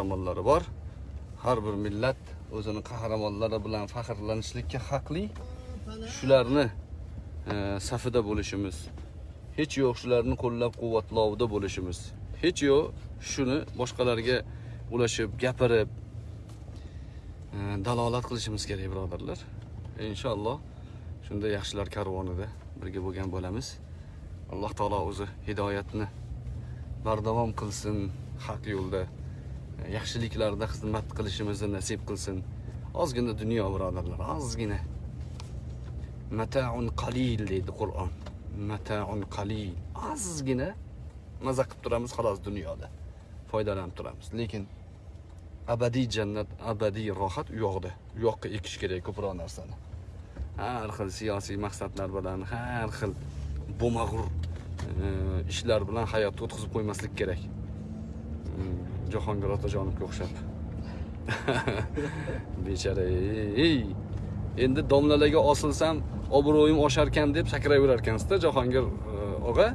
qahramonlari bor. Har bir millat o'zini qahramonlari bilan faxrlanishlikka haqli. Shularni e, safida bo'lishimiz hech yo'q shularni qo'llab quvvatlovda bo'lishimiz hech yo'q shuni boshqalarga ulashib gapirib e, dalolat qilishimiz kerak birodarlar. Inshaalloh shunda yaxshilar karvonida birga bo'lgan bo'lamiz. Alloh taolo o'zi hidoyatni bardavom qilsin haq yo'lda. Yaxshiliklarda xizmat qilishimizni nasib qilsin. Ozgina dunyo birodarlar ozgina. Mataun qalil deydi qur'on. Mataun qalil. Ozgina maza qilib turamiz xolos dunyoda foydalanib turamiz. Lekin abadiy jannat abadiy rohat u yoqda. U yoqqa ekish kerak ko'proq narsani. Har xil siyosiy maqsadlar bilan har xil bo'mag'ur e, ishlar bilan hayotni o'tkazib qo'ymaslik kerak. Jahongir otajonovga o'xshab bechara ey endi domlalarga osilsam obro'yim osharkan deb sakrayverar ekansizda jahongir og'a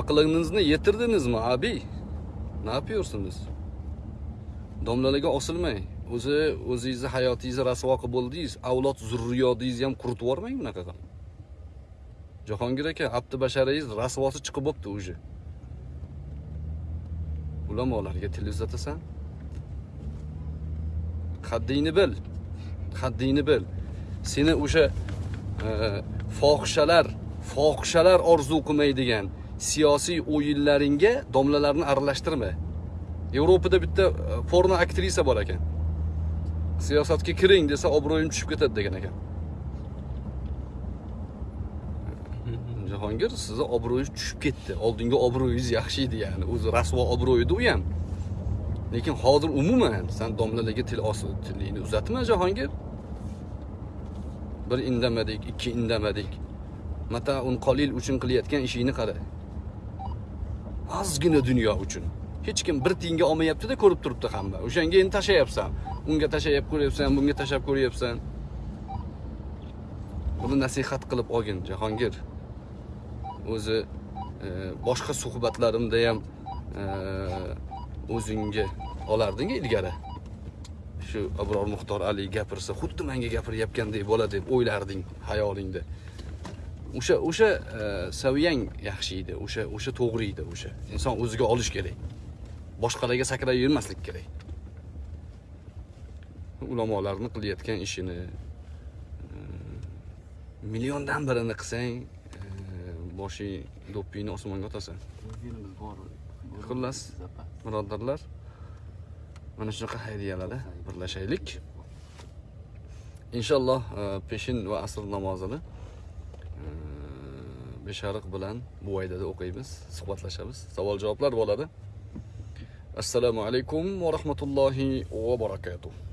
aqlingizni yetirdingizmi abi ne yapıyorsunuz domlalarga osilmang o'zi o'zingizni hayotingizni rasvo qilib bo'ldingiz avlod zurriyotingizni ham quritib yubormang bunaqa qilib jahongir aka abdi basharangiz rasvosi chiqib bo'libdi уже ulamolarga til uzatasan? Qaddingni bil qaddingni bil. Seni o'sha e, fohishalar fohishalar orzu qilmaydigan siyosiy o'yinlaringga domlalarni aralashtirma yevropada bitta e, porno aktrisa bor ekan. Siyosatga kiring desa obro'yim tushib ketadi degan ekan. jahongir sizni obro'yingiz tushib ketdi. Oldingi obro'yingiz yaxshi edi ya'ni. O'zi rasvo obro' edi u ham. Lekin hozir umuman san domlalarga til tilingni uzatma jahongir. Bir indamadik ikki indamadik. Mataun qolil uchun qilayotgan ishingni qara. Ozgina dunyo uchun. Hech kim bir tiyinga olmayaptida ko'rib turibdi hamma. O'shanga endi tashlayapsan. Unga tashlab ko'ryapsan bunga tashlab ko'ryapsan. Buni nasihat qilib olgin jahongir. O'zi e, boshqa suhbatlarimda ham e, o'zingga olarding ilgari. Shu abror muxtor ali gapirsa xuddi menga gapiryapgandek bo'ladi deb o'ylarding xayolingda. O'sha o'sha e, saviyang yaxshi edi o'sha o'sha to'g'ri edi o'sha. Inson o'ziga olish kerak. Boshqalarga sakrab yurmaslik kerak. Ulamolarni qilayotgan ishini milliondan birini qilsang boshing do'ppingni osmonga otasan. Xullas birodarlar mana shunaqa haydiyalarda birlashaylik. Inshaalloh e, peshin va asr namozini e, beshariq bilan buvaydada o'qiymiz suhbatlashamiz. Savol javoblar bo'ladi. Assalomu alaykum va rahmatullohi va barakatuh